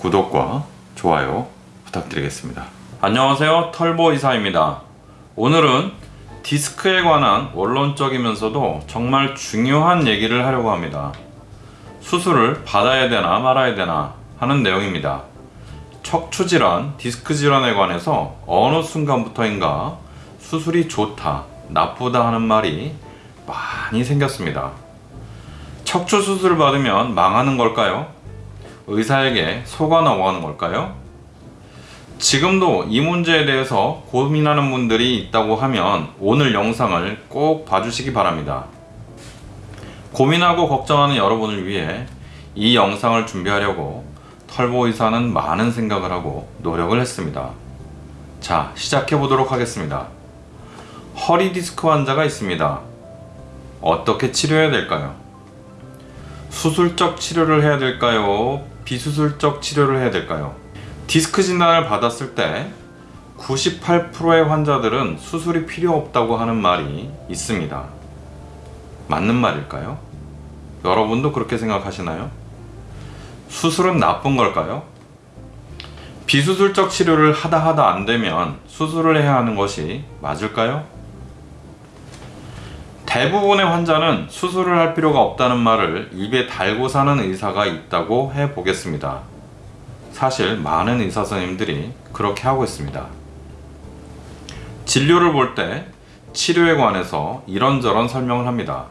구독과 좋아요 부탁드리겠습니다. 안녕하세요. 털보 이사입니다. 오늘은 디스크에 관한 원론적이면서도 정말 중요한 얘기를 하려고 합니다. 수술을 받아야 되나 말아야 되나 하는 내용입니다. 척추 질환, 디스크 질환에 관해서 어느 순간부터인가 수술이 좋다, 나쁘다 하는 말이 많이 생겼습니다. 척추 수술을 받으면 망하는 걸까요? 의사에게 속아 넘어가는 걸까요? 지금도 이 문제에 대해서 고민하는 분들이 있다고 하면 오늘 영상을 꼭 봐주시기 바랍니다. 고민하고 걱정하는 여러분을 위해 이 영상을 준비하려고 털보 의사는 많은 생각을 하고 노력을 했습니다. 자, 시작해 보도록 하겠습니다. 허리 디스크 환자가 있습니다. 어떻게 치료해야 될까요? 수술적 치료를 해야 될까요? 비수술적 치료를 해야 될까요? 디스크 진단을 받았을 때 98%의 환자들은 수술이 필요 없다고 하는 말이 있습니다. 맞는 말일까요? 여러분도 그렇게 생각하시나요? 수술은 나쁜 걸까요? 비수술적 치료를 하다 하다 안 되면 수술을 해야 하는 것이 맞을까요? 대부분의 환자는 수술을 할 필요가 없다는 말을 입에 달고 사는 의사가 있다고 해 보겠습니다. 사실 많은 의사 선생님들이 그렇게 하고 있습니다. 진료를 볼 때 치료에 관해서 이런저런 설명을 합니다.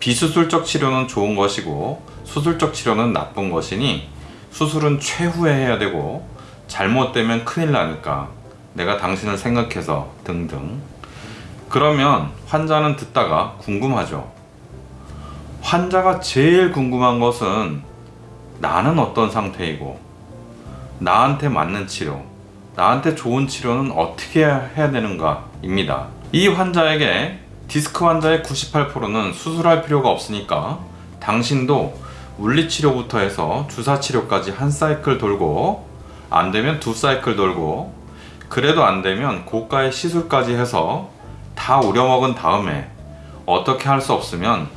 비수술적 치료는 좋은 것이고 수술적 치료는 나쁜 것이니 수술은 최후에 해야 되고 잘못되면 큰일 나니까 내가 당신을 생각해서 등등 그러면 환자는 듣다가 궁금하죠. 환자가 제일 궁금한 것은 나는 어떤 상태이고 나한테 맞는 치료, 나한테 좋은 치료는 어떻게 해야 되는가 입니다. 이 환자에게 디스크 환자의 98%는 수술할 필요가 없으니까 당신도 물리치료부터 해서 주사치료까지 한 사이클 돌고 안 되면 두 사이클 돌고 그래도 안 되면 고가의 시술까지 해서 다 우려먹은 다음에 어떻게 할 수 없으면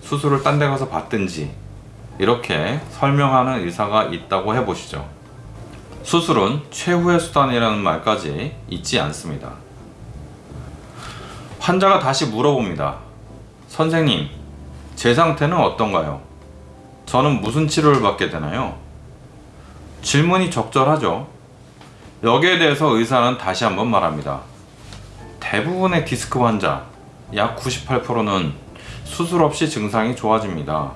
수술을 딴 데 가서 받든지 이렇게 설명하는 의사가 있다고 해보시죠. 수술은 최후의 수단이라는 말까지 있지 않습니다. 환자가 다시 물어봅니다. 선생님, 제 상태는 어떤가요? 저는 무슨 치료를 받게 되나요? 질문이 적절하죠. 여기에 대해서 의사는 다시 한번 말합니다. 대부분의 디스크 환자, 약 98%는 수술 없이 증상이 좋아집니다.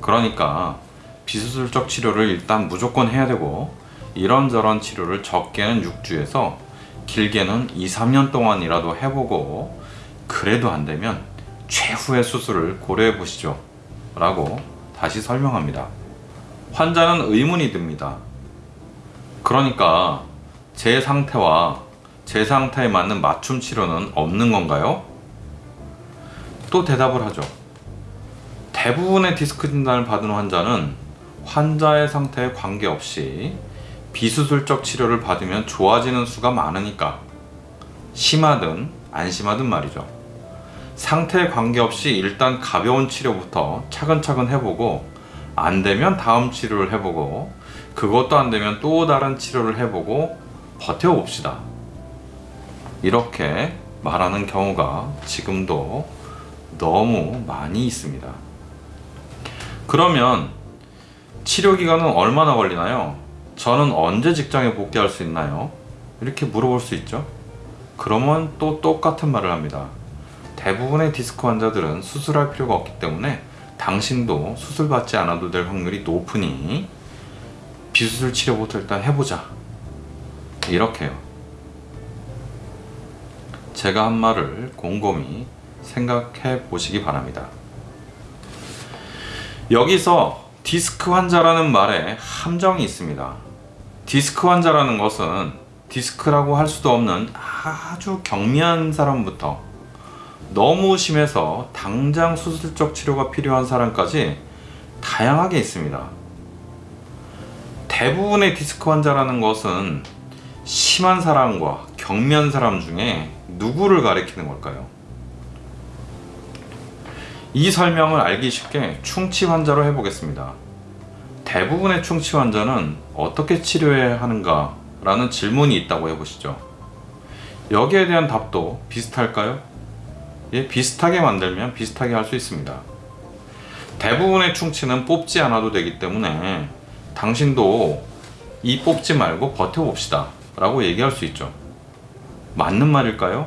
그러니까 비수술적 치료를 일단 무조건 해야 되고 이런저런 치료를 적게는 6주에서 길게는 2, 3년 동안이라도 해보고 그래도 안 되면 최후의 수술을 고려해 보시죠. 라고 다시 설명합니다. 환자는 의문이 듭니다. 그러니까 제 상태와 제 상태에 맞는 맞춤 치료는 없는 건가요? 또 대답을 하죠. 대부분의 디스크 진단을 받은 환자는 환자의 상태에 관계없이 비수술적 치료를 받으면 좋아지는 수가 많으니까 심하든 안 심하든 말이죠. 상태에 관계없이 일단 가벼운 치료부터 차근차근 해보고 안 되면 다음 치료를 해보고 그것도 안 되면 또 다른 치료를 해보고 버텨봅시다. 이렇게 말하는 경우가 지금도 너무 많이 있습니다. 그러면 치료 기간은 얼마나 걸리나요? 저는 언제 직장에 복귀할 수 있나요? 이렇게 물어볼 수 있죠. 그러면 또 똑같은 말을 합니다. 대부분의 디스크 환자들은 수술할 필요가 없기 때문에 당신도 수술받지 않아도 될 확률이 높으니 비수술 치료부터 일단 해보자. 이렇게요. 제가 한 말을 곰곰이 생각해 보시기 바랍니다. 여기서 디스크 환자라는 말에 함정이 있습니다. 디스크 환자라는 것은 디스크라고 할 수도 없는 아주 경미한 사람부터 너무 심해서 당장 수술적 치료가 필요한 사람까지 다양하게 있습니다. 대부분의 디스크 환자라는 것은 심한 사람과 경미한 사람 중에 누구를 가리키는 걸까요? 이 설명을 알기 쉽게 충치 환자로 해보겠습니다. 대부분의 충치 환자는 어떻게 치료해야 하는가 라는 질문이 있다고 해보시죠. 여기에 대한 답도 비슷할까요? 예, 비슷하게 만들면 비슷하게 할 수 있습니다. 대부분의 충치는 뽑지 않아도 되기 때문에 당신도 이 뽑지 말고 버텨봅시다 라고 얘기할 수 있죠. 맞는 말일까요?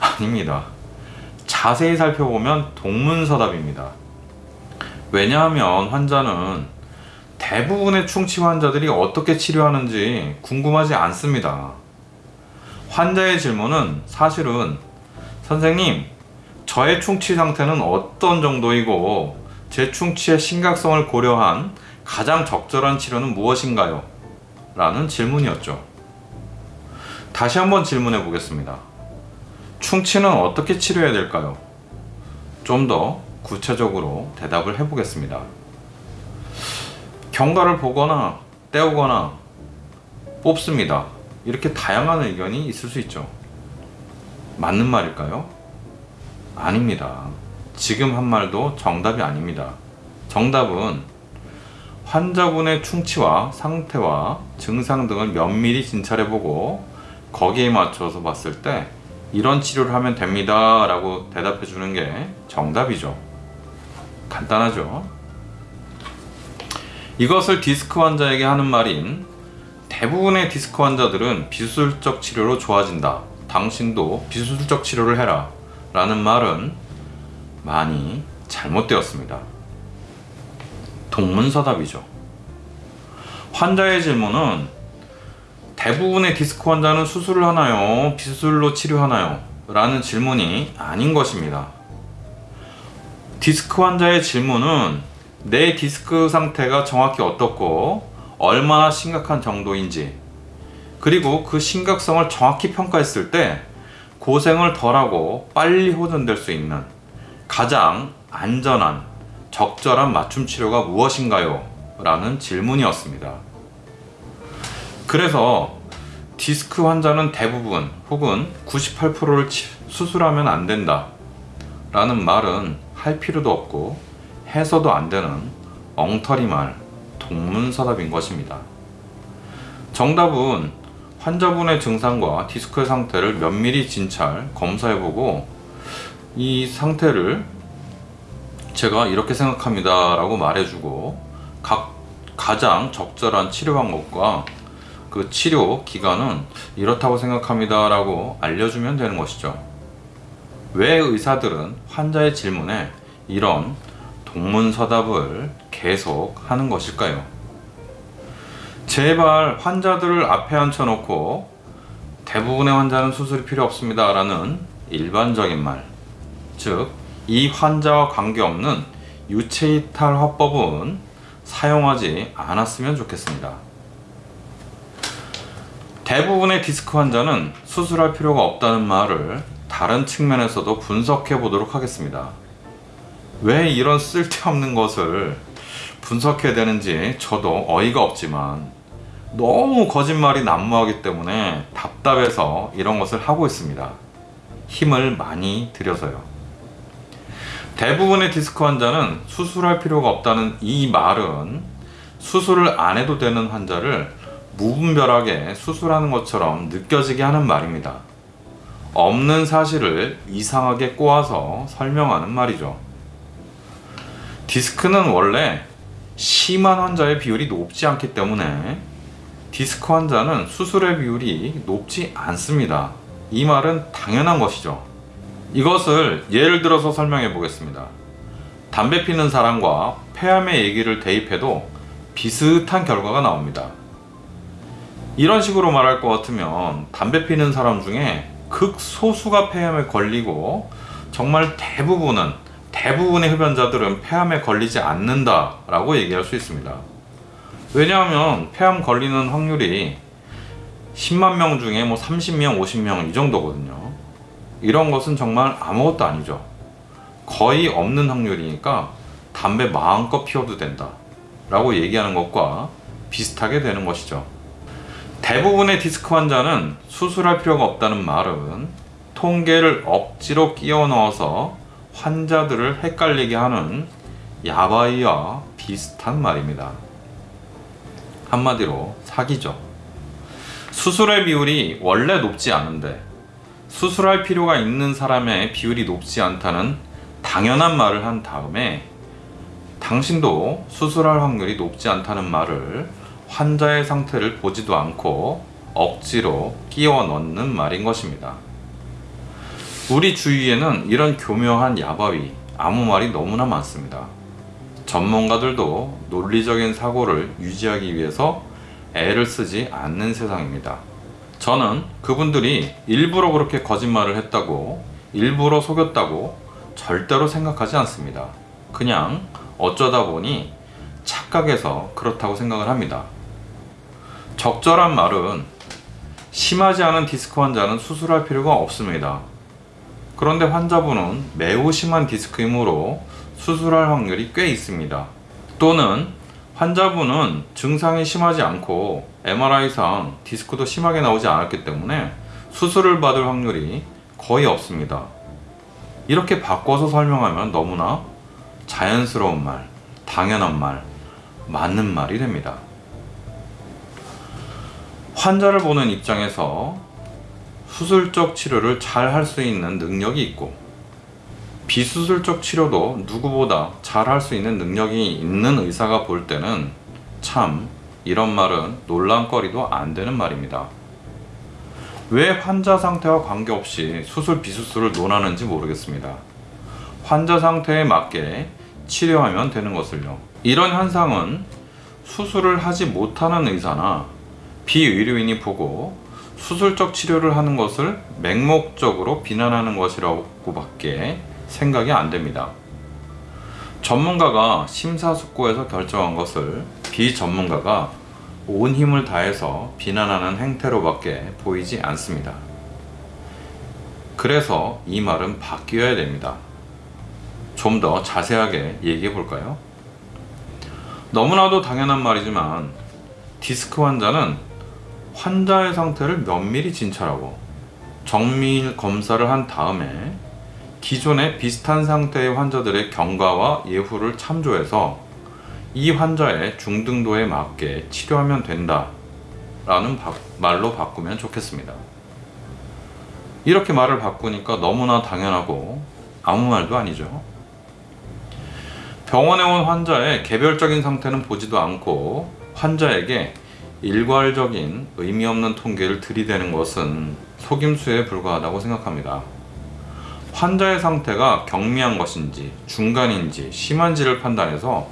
아닙니다. 자세히 살펴보면 동문서답입니다. 왜냐하면 환자는 대부분의 충치 환자들이 어떻게 치료하는지 궁금하지 않습니다. 환자의 질문은 사실은 선생님, 저의 충치 상태는 어떤 정도이고 제 충치의 심각성을 고려한 가장 적절한 치료는 무엇인가요? 라는 질문이었죠. 다시 한번 질문해 보겠습니다. 충치는 어떻게 치료해야 될까요? 좀 더 구체적으로 대답을 해 보겠습니다. 경과를 보거나 떼우거나 뽑습니다. 이렇게 다양한 의견이 있을 수 있죠. 맞는 말일까요? 아닙니다. 지금 한 말도 정답이 아닙니다. 정답은 환자분의 충치와 상태와 증상 등을 면밀히 진찰해보고 거기에 맞춰서 봤을 때 이런 치료를 하면 됩니다 라고 대답해 주는 게 정답이죠. 간단하죠? 이것을 디스크 환자에게 하는 말인 대부분의 디스크 환자들은 비수술적 치료로 좋아진다. 당신도 비수술적 치료를 해라. 라는 말은 많이 잘못되었습니다. 동문서답이죠. 환자의 질문은 대부분의 디스크 환자는 수술을 하나요? 비수술로 치료하나요? 라는 질문이 아닌 것입니다. 디스크 환자의 질문은 내 디스크 상태가 정확히 어떻고 얼마나 심각한 정도인지 그리고 그 심각성을 정확히 평가했을 때 고생을 덜하고 빨리 호전될 수 있는 가장 안전한 적절한 맞춤 치료가 무엇인가요? 라는 질문이었습니다. 그래서 디스크 환자는 대부분 혹은 98%를 수술하면 안 된다 라는 말은 할 필요도 없고 해서도 안 되는 엉터리 말 동문서답인 것입니다. 정답은 환자분의 증상과 디스크의 상태를 면밀히 진찰, 검사해보고 이 상태를 제가 이렇게 생각합니다 라고 말해주고 각 가장 적절한 치료 방법과 그 치료 기간은 이렇다고 생각합니다 라고 알려주면 되는 것이죠. 왜 의사들은 환자의 질문에 이런 동문서답을 계속 하는 것일까요? 제발 환자들을 앞에 앉혀놓고 대부분의 환자는 수술이 필요 없습니다 라는 일반적인 말, 즉, 이 환자와 관계없는 유체이탈 화법은 사용하지 않았으면 좋겠습니다. 대부분의 디스크 환자는 수술할 필요가 없다는 말을 다른 측면에서도 분석해 보도록 하겠습니다. 왜 이런 쓸데없는 것을 분석해야 되는지 저도 어이가 없지만 너무 거짓말이 난무하기 때문에 답답해서 이런 것을 하고 있습니다. 힘을 많이 들여서요. 대부분의 디스크 환자는 수술할 필요가 없다는 이 말은 수술을 안 해도 되는 환자를 무분별하게 수술하는 것처럼 느껴지게 하는 말입니다. 없는 사실을 이상하게 꼬아서 설명하는 말이죠. 디스크는 원래 심한 환자의 비율이 높지 않기 때문에 디스크 환자는 수술의 비율이 높지 않습니다. 이 말은 당연한 것이죠. 이것을 예를 들어서 설명해 보겠습니다. 담배 피는 사람과 폐암의 얘기를 대입해도 비슷한 결과가 나옵니다. 이런 식으로 말할 것 같으면 담배 피는 사람 중에 극소수가 폐암에 걸리고 정말 대부분은 대부분의 흡연자들은 폐암에 걸리지 않는다 라고 얘기할 수 있습니다. 왜냐하면 폐암 걸리는 확률이 10만 명 중에 뭐 30명, 50명 이 정도거든요. 이런 것은 정말 아무것도 아니죠. 거의 없는 확률이니까 담배 마음껏 피워도 된다 라고 얘기하는 것과 비슷하게 되는 것이죠. 대부분의 디스크 환자는 수술할 필요가 없다는 말은 통계를 억지로 끼워 넣어서 환자들을 헷갈리게 하는 야바이와 비슷한 말입니다. 한마디로 사기죠. 수술의 비율이 원래 높지 않은데 수술할 필요가 있는 사람의 비율이 높지 않다는 당연한 말을 한 다음에 당신도 수술할 확률이 높지 않다는 말을 환자의 상태를 보지도 않고 억지로 끼워 넣는 말인 것입니다. 우리 주위에는 이런 교묘한 야바위, 아무 말이 너무나 많습니다. 전문가들도 논리적인 사고를 유지하기 위해서 애를 쓰지 않는 세상입니다. 저는 그분들이 일부러 그렇게 거짓말을 했다고, 일부러 속였다고 절대로 생각하지 않습니다. 그냥 어쩌다 보니 착각해서 그렇다고 생각을 합니다. 적절한 말은 심하지 않은 디스크 환자는 수술할 필요가 없습니다. 그런데 환자분은 매우 심한 디스크이므로 수술할 확률이 꽤 있습니다. 또는 환자분은 증상이 심하지 않고 MRI상 디스크도 심하게 나오지 않았기 때문에 수술을 받을 확률이 거의 없습니다. 이렇게 바꿔서 설명하면 너무나 자연스러운 말, 당연한 말, 맞는 말이 됩니다. 환자를 보는 입장에서 수술적 치료를 잘 할 수 있는 능력이 있고 비수술적 치료도 누구보다 잘 할 수 있는 능력이 있는 의사가 볼 때는 참 이런 말은 논란거리도 안 되는 말입니다. 왜 환자 상태와 관계없이 수술 비수술을 논하는지 모르겠습니다. 환자 상태에 맞게 치료하면 되는 것을요. 이런 현상은 수술을 하지 못하는 의사나 비의료인이 보고 수술적 치료를 하는 것을 맹목적으로 비난하는 것이라고 밖에 생각이 안 됩니다. 전문가가 심사숙고해서 결정한 것을 비전문가가 온 힘을 다해서 비난하는 행태로밖에 보이지 않습니다. 그래서 이 말은 바뀌어야 됩니다. 좀 더 자세하게 얘기해 볼까요? 너무나도 당연한 말이지만 디스크 환자는 환자의 상태를 면밀히 진찰하고 정밀 검사를 한 다음에 기존의 비슷한 상태의 환자들의 경과와 예후를 참조해서 이 환자의 중등도에 맞게 치료하면 된다 라는 바, 말로 바꾸면 좋겠습니다. 이렇게 말을 바꾸니까 너무나 당연하고 아무 말도 아니죠. 병원에 온 환자의 개별적인 상태는 보지도 않고 환자에게 일괄적인 의미 없는 통계를 들이대는 것은 속임수에 불과하다고 생각합니다. 환자의 상태가 경미한 것인지 중간인지 심한지를 판단해서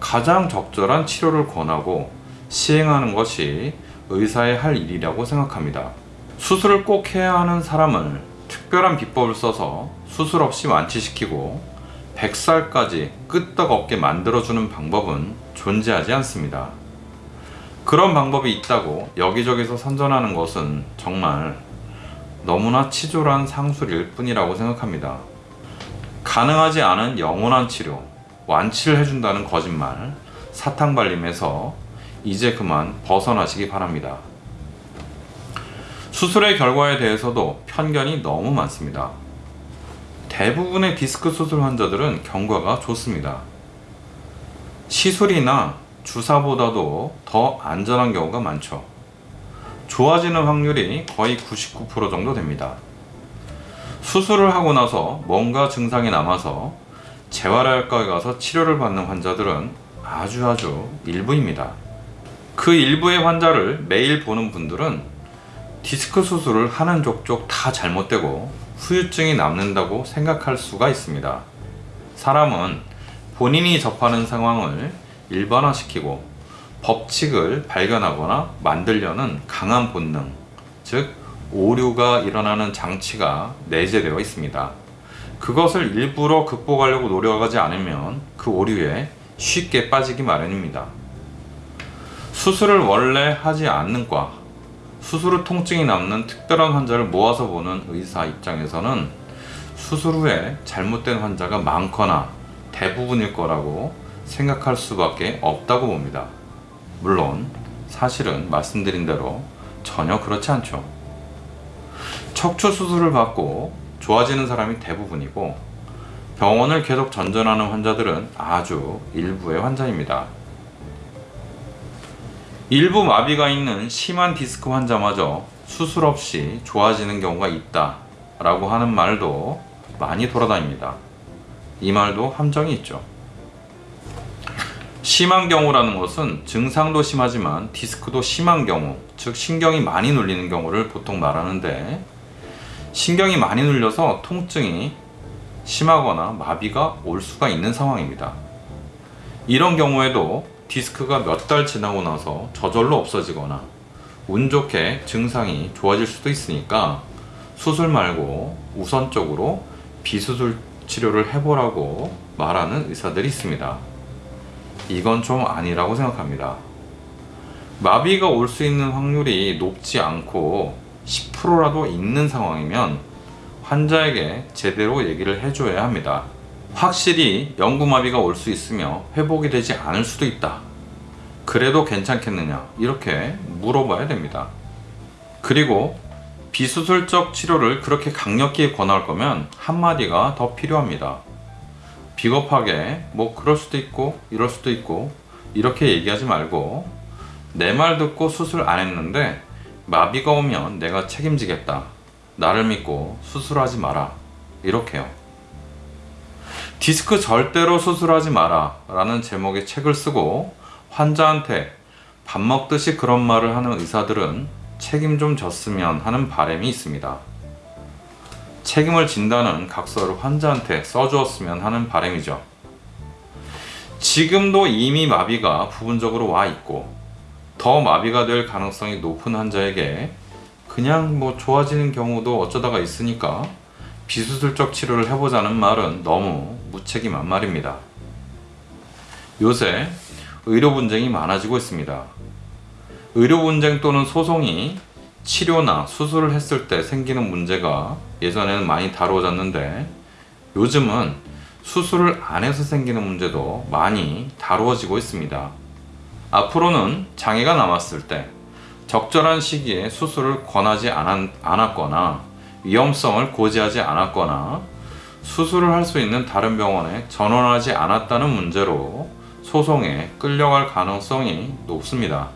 가장 적절한 치료를 권하고 시행하는 것이 의사의 할 일이라고 생각합니다. 수술을 꼭 해야 하는 사람을 특별한 비법을 써서 수술 없이 완치시키고 100살까지 끄떡없게 만들어주는 방법은 존재하지 않습니다. 그런 방법이 있다고 여기저기서 선전하는 것은 정말 너무나 치졸한 상술일 뿐이라고 생각합니다. 가능하지 않은 영원한 치료, 완치를 해준다는 거짓말, 사탕발림에서 이제 그만 벗어나시기 바랍니다. 수술의 결과에 대해서도 편견이 너무 많습니다. 대부분의 디스크 수술 환자들은 경과가 좋습니다. 시술이나 주사보다도 더 안전한 경우가 많죠. 좋아지는 확률이 거의 99% 정도 됩니다. 수술을 하고 나서 뭔가 증상이 남아서 재활의학과에 가서 치료를 받는 환자들은 아주 아주 일부입니다. 그 일부의 환자를 매일 보는 분들은 디스크 수술을 하는 족족 다 잘못되고 후유증이 남는다고 생각할 수가 있습니다. 사람은 본인이 접하는 상황을 일반화시키고 법칙을 발견하거나 만들려는 강한 본능, 즉 오류가 일어나는 장치가 내재되어 있습니다. 그것을 일부러 극복하려고 노력하지 않으면 그 오류에 쉽게 빠지기 마련입니다. 수술을 원래 하지 않는 과, 수술 후 통증이 남는 특별한 환자를 모아서 보는 의사 입장에서는 수술 후에 잘못된 환자가 많거나 대부분일 거라고 생각할 수밖에 없다고 봅니다. 물론 사실은 말씀드린 대로 전혀 그렇지 않죠. 척추 수술을 받고 좋아지는 사람이 대부분이고 병원을 계속 전전하는 환자들은 아주 일부의 환자입니다. 일부 마비가 있는 심한 디스크 환자마저 수술 없이 좋아지는 경우가 있다 라고 하는 말도 많이 돌아다닙니다. 이 말도 함정이 있죠. 심한 경우라는 것은 증상도 심하지만 디스크도 심한 경우, 즉 신경이 많이 눌리는 경우를 보통 말하는데 신경이 많이 눌려서 통증이 심하거나 마비가 올 수가 있는 상황입니다. 이런 경우에도 디스크가 몇 달 지나고 나서 저절로 없어지거나 운 좋게 증상이 좋아질 수도 있으니까 수술 말고 우선적으로 비수술 치료를 해보라고 말하는 의사들이 있습니다. 이건 좀 아니라고 생각합니다. 마비가 올 수 있는 확률이 높지 않고 10%라도 있는 상황이면 환자에게 제대로 얘기를 해줘야 합니다. 확실히 영구마비가 올 수 있으며 회복이 되지 않을 수도 있다. 그래도 괜찮겠느냐? 이렇게 물어봐야 됩니다. 그리고 비수술적 치료를 그렇게 강력히 권할 거면 한마디가 더 필요합니다. 비겁하게 뭐 그럴 수도 있고 이럴 수도 있고 이렇게 얘기하지 말고 내 말 듣고 수술 안 했는데 마비가 오면 내가 책임지겠다. 나를 믿고 수술하지 마라. 이렇게요. 디스크 절대로 수술하지 마라 라는 제목의 책을 쓰고 환자한테 밥 먹듯이 그런 말을 하는 의사들은 책임 좀 졌으면 하는 바람이 있습니다. 책임을 진다는 각서를 환자한테 써주었으면 하는 바람이죠. 지금도 이미 마비가 부분적으로 와 있고 더 마비가 될 가능성이 높은 환자에게 그냥 뭐 좋아지는 경우도 어쩌다가 있으니까 비수술적 치료를 해보자는 말은 너무 무책임한 말입니다. 요새 의료 분쟁이 많아지고 있습니다. 의료 분쟁 또는 소송이 치료나 수술을 했을 때 생기는 문제가 예전에는 많이 다루어졌는데 요즘은 수술을 안 해서 생기는 문제도 많이 다루어지고 있습니다. 앞으로는 장애가 남았을 때 적절한 시기에 수술을 권하지 않았, 않았거나 위험성을 고지하지 않았거나 수술을 할 수 있는 다른 병원에 전원하지 않았다는 문제로 소송에 끌려갈 가능성이 높습니다.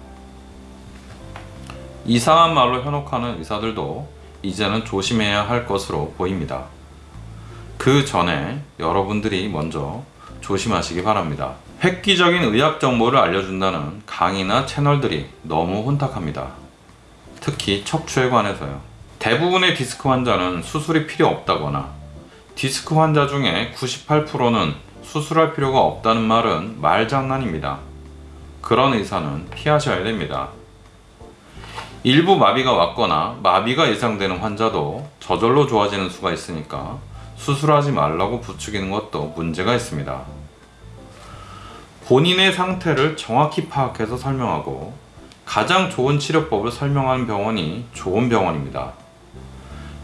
이상한 말로 현혹하는 의사들도 이제는 조심해야 할 것으로 보입니다. 그 전에 여러분들이 먼저 조심하시기 바랍니다. 획기적인 의학 정보를 알려준다는 강의나 채널들이 너무 혼탁합니다. 특히 척추에 관해서요. 대부분의 디스크 환자는 수술이 필요 없다거나 디스크 환자 중에 98%는 수술할 필요가 없다는 말은 말장난입니다. 그런 의사는 피하셔야 됩니다. 일부 마비가 왔거나 마비가 예상되는 환자도 저절로 좋아지는 수가 있으니까 수술하지 말라고 부추기는 것도 문제가 있습니다. 본인의 상태를 정확히 파악해서 설명하고 가장 좋은 치료법을 설명하는 병원이 좋은 병원입니다.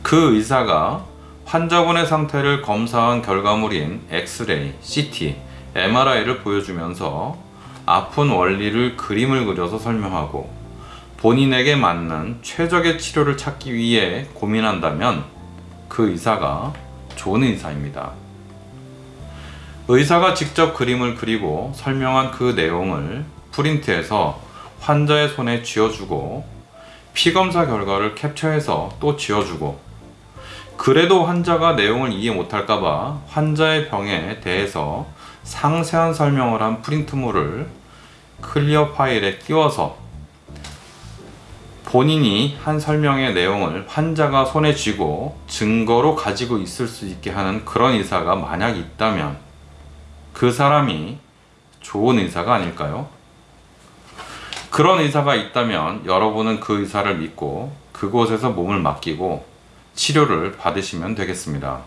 그 의사가 환자분의 상태를 검사한 결과물인 엑스레이, CT, MRI를 보여주면서 아픈 원리를 그림을 그려서 설명하고 본인에게 맞는 최적의 치료를 찾기 위해 고민한다면 그 의사가 좋은 의사입니다. 의사가 직접 그림을 그리고 설명한 그 내용을 프린트해서 환자의 손에 쥐어주고 피검사 결과를 캡처해서 또 쥐어주고 그래도 환자가 내용을 이해 못할까봐 환자의 병에 대해서 상세한 설명을 한 프린트물을 클리어 파일에 띄워서 본인이 한 설명의 내용을 환자가 손에 쥐고 증거로 가지고 있을 수 있게 하는 그런 의사가 만약 있다면 그 사람이 좋은 의사가 아닐까요? 그런 의사가 있다면 여러분은 그 의사를 믿고 그곳에서 몸을 맡기고 치료를 받으시면 되겠습니다.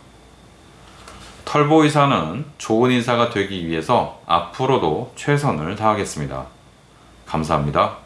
털보 의사는 좋은 의사가 되기 위해서 앞으로도 최선을 다하겠습니다. 감사합니다.